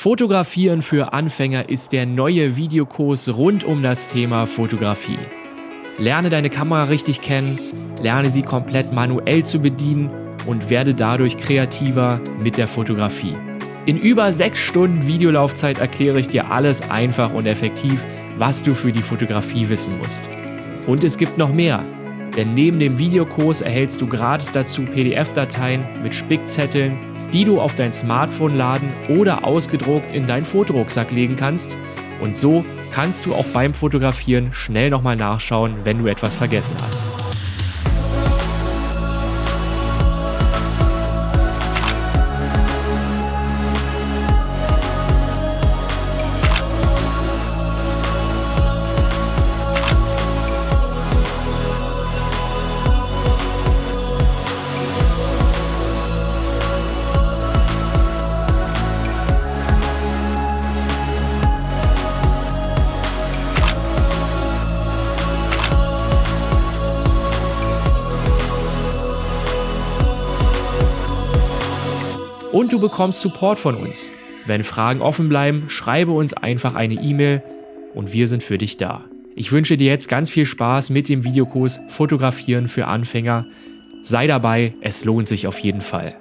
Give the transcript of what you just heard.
Fotografieren für Anfänger ist der neue Videokurs rund um das Thema Fotografie. Lerne deine Kamera richtig kennen, lerne sie komplett manuell zu bedienen und werde dadurch kreativer mit der Fotografie. In über sechs Stunden Videolaufzeit erkläre ich dir alles einfach und effektiv, was du für die Fotografie wissen musst. Und es gibt noch mehr, denn neben dem Videokurs erhältst du gratis dazu PDF-Dateien mit Spickzetteln, die du auf dein Smartphone laden oder ausgedruckt in deinen Fotorucksack legen kannst. Und so kannst du auch beim Fotografieren schnell nochmal nachschauen, wenn du etwas vergessen hast. Und du bekommst Support von uns. Wenn Fragen offen bleiben, schreibe uns einfach eine E-Mail und wir sind für dich da. Ich wünsche dir jetzt ganz viel Spaß mit dem Videokurs Fotografieren für Anfänger. Sei dabei, es lohnt sich auf jeden Fall.